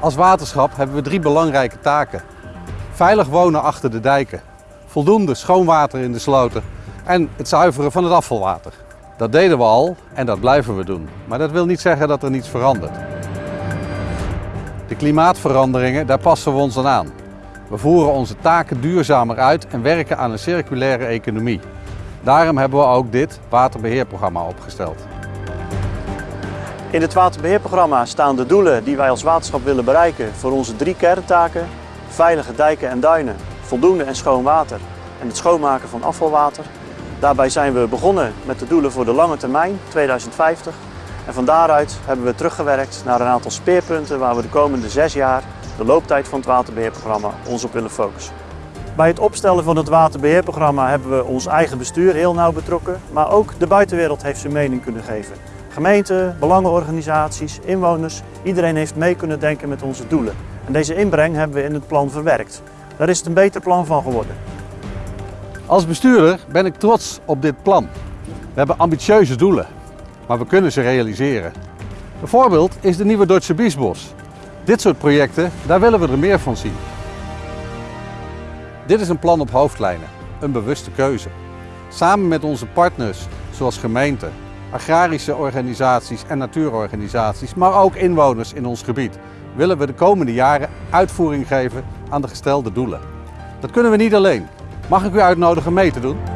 Als waterschap hebben we drie belangrijke taken. Veilig wonen achter de dijken, voldoende schoon water in de sloten en het zuiveren van het afvalwater. Dat deden we al en dat blijven we doen. Maar dat wil niet zeggen dat er niets verandert. De klimaatveranderingen, daar passen we ons aan aan. We voeren onze taken duurzamer uit en werken aan een circulaire economie. Daarom hebben we ook dit waterbeheerprogramma opgesteld. In het waterbeheerprogramma staan de doelen die wij als waterschap willen bereiken voor onze drie kerntaken. Veilige dijken en duinen, voldoende en schoon water en het schoonmaken van afvalwater. Daarbij zijn we begonnen met de doelen voor de lange termijn, 2050. En van daaruit hebben we teruggewerkt naar een aantal speerpunten waar we de komende zes jaar, de looptijd van het waterbeheerprogramma, ons op willen focussen. Bij het opstellen van het waterbeheerprogramma hebben we ons eigen bestuur heel nauw betrokken, maar ook de buitenwereld heeft zijn mening kunnen geven. Gemeenten, belangenorganisaties, inwoners, iedereen heeft mee kunnen denken met onze doelen. En deze inbreng hebben we in het plan verwerkt. Daar is het een beter plan van geworden. Als bestuurder ben ik trots op dit plan. We hebben ambitieuze doelen, maar we kunnen ze realiseren. Een voorbeeld is de nieuwe Deutsche Biesbos. Dit soort projecten, daar willen we er meer van zien. Dit is een plan op hoofdlijnen, een bewuste keuze. Samen met onze partners, zoals gemeenten, agrarische organisaties en natuurorganisaties, maar ook inwoners in ons gebied, willen we de komende jaren uitvoering geven aan de gestelde doelen. Dat kunnen we niet alleen. Mag ik u uitnodigen mee te doen?